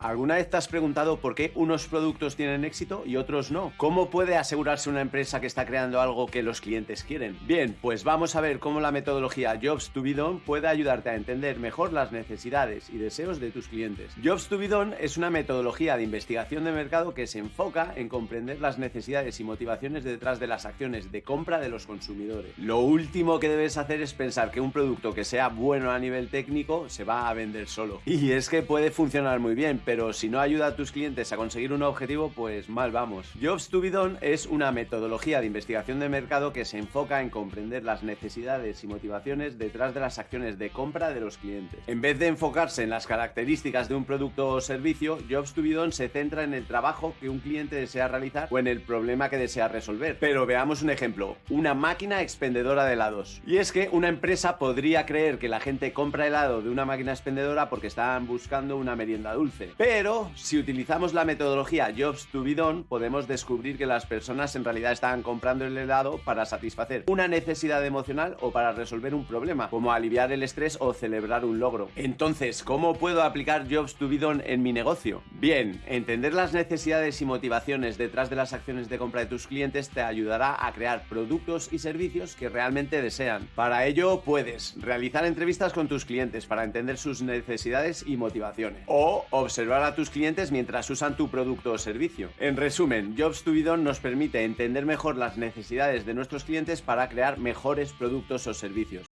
¿Alguna vez te has preguntado por qué unos productos tienen éxito y otros no? ¿Cómo puede asegurarse una empresa que está creando algo que los clientes quieren? Bien, pues vamos a ver cómo la metodología Jobs to be Done puede ayudarte a entender mejor las necesidades y deseos de tus clientes. Jobs to be Done es una metodología de investigación de mercado que se enfoca en comprender las necesidades y motivaciones detrás de las acciones de compra de los consumidores. Lo último que debes hacer es pensar que un producto que sea bueno a nivel técnico se va a vender solo. Y es que puede funcionar muy bien, pero si no ayuda a tus clientes a conseguir un objetivo, pues mal vamos. Jobs to be done es una metodología de investigación de mercado que se enfoca en comprender las necesidades y motivaciones detrás de las acciones de compra de los clientes. En vez de enfocarse en las características de un producto o servicio, Jobs to be done se centra en el trabajo que un cliente desea realizar o en el problema que desea resolver. Pero veamos un ejemplo, una máquina expendedora de helados. Y es que una empresa podría creer que la gente compra helado de una máquina expendedora porque están buscando una merienda dulce. Pero si utilizamos la metodología Jobs to be done, podemos descubrir que las personas en realidad están comprando el helado para satisfacer una necesidad emocional o para resolver un problema, como aliviar el estrés o celebrar un logro. Entonces, ¿cómo puedo aplicar Jobs to be done en mi negocio? Bien, entender las necesidades y motivaciones detrás de las acciones de compra de tus clientes te ayudará a crear productos y servicios que realmente desean. Para ello puedes realizar entrevistas con tus clientes para entender sus necesidades y motivaciones o a tus clientes mientras usan tu producto o servicio. En resumen, Jobs to be nos permite entender mejor las necesidades de nuestros clientes para crear mejores productos o servicios.